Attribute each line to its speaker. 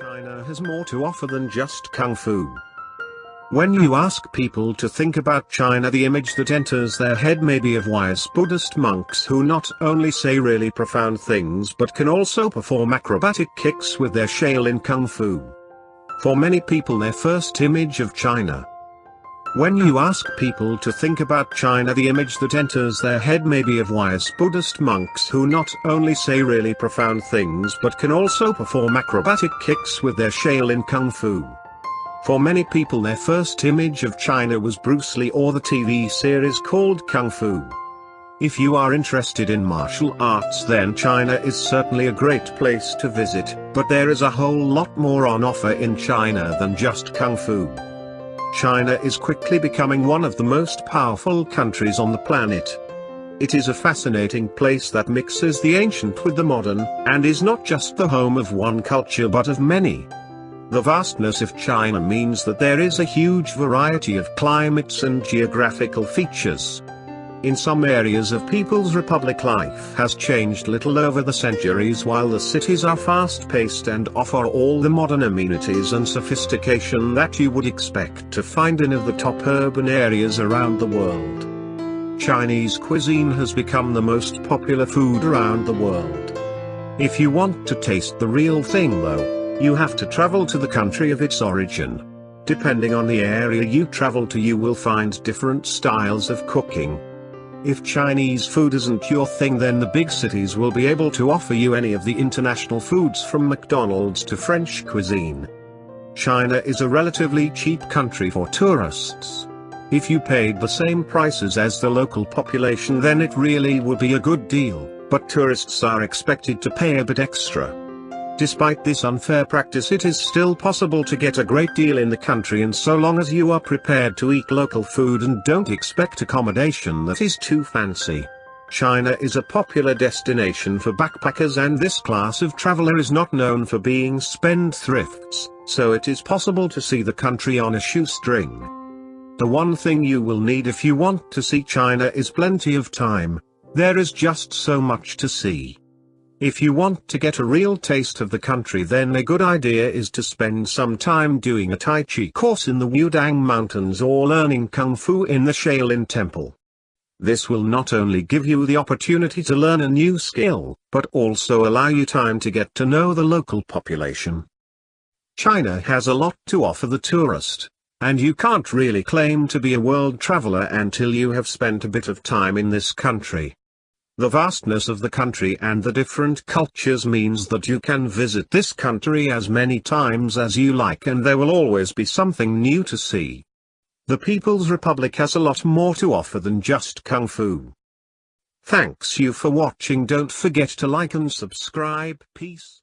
Speaker 1: China has more to offer than just kung fu. When you ask people to think about China the image that enters their head may be of wise Buddhist monks who not only say really profound things but can also perform acrobatic kicks with their Shaolin Kung Fu. For many people their first image of China when you ask people to think about China the image that enters their head may be of wise Buddhist monks who not only say really profound things but can also perform acrobatic kicks with their Shaolin Kung Fu. For many people their first image of China was Bruce Lee or the TV series called Kung Fu. If you are interested in martial arts then China is certainly a great place to visit, but there is a whole lot more on offer in China than just Kung Fu. China is quickly becoming one of the most powerful countries on the planet. It is a fascinating place that mixes the ancient with the modern, and is not just the home of one culture but of many. The vastness of China means that there is a huge variety of climates and geographical features. In some areas of People's Republic life has changed little over the centuries while the cities are fast-paced and offer all the modern amenities and sophistication that you would expect to find in of the top urban areas around the world. Chinese cuisine has become the most popular food around the world. If you want to taste the real thing though, you have to travel to the country of its origin. Depending on the area you travel to you will find different styles of cooking. If Chinese food isn't your thing then the big cities will be able to offer you any of the international foods from McDonald's to French cuisine. China is a relatively cheap country for tourists. If you paid the same prices as the local population then it really would be a good deal, but tourists are expected to pay a bit extra. Despite this unfair practice it is still possible to get a great deal in the country and so long as you are prepared to eat local food and don't expect accommodation that is too fancy. China is a popular destination for backpackers and this class of traveler is not known for being spendthrifts, so it is possible to see the country on a shoestring. The one thing you will need if you want to see China is plenty of time. There is just so much to see. If you want to get a real taste of the country then a good idea is to spend some time doing a Tai Chi course in the Wudang Mountains or learning Kung Fu in the Shaolin Temple. This will not only give you the opportunity to learn a new skill, but also allow you time to get to know the local population. China has a lot to offer the tourist, and you can't really claim to be a world traveler until you have spent a bit of time in this country. The vastness of the country and the different cultures means that you can visit this country as many times as you like and there will always be something new to see. The People's Republic has a lot more to offer than just Kung Fu. Thanks you for watching don't forget to like and subscribe peace.